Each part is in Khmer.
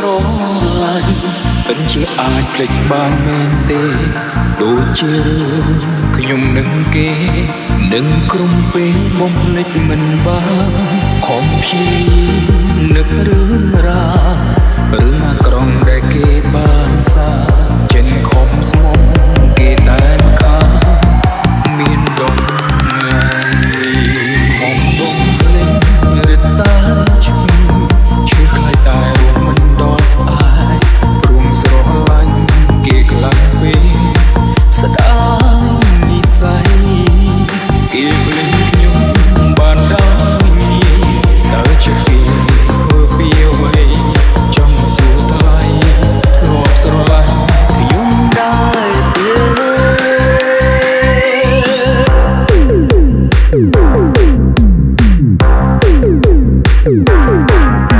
ស្រឡាញ់មិនជាអាចភ្លេចបានមែនទេ ដូចជារឿងខ្ញុំនឹងគេនឹងក្រុមពេលបំភ្លេចមិនបានខំព្យាយាម Woo!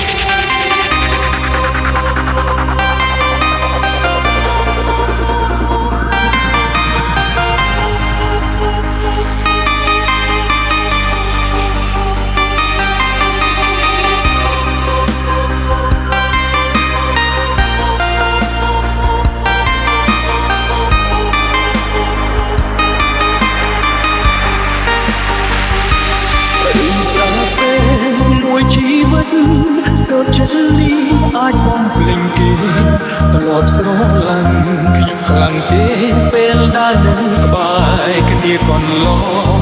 ប់ស្រលាញ់ខ្ញុំខ្លាំងពេកពេលដែលនៅក្បែរគ្នាកន្លង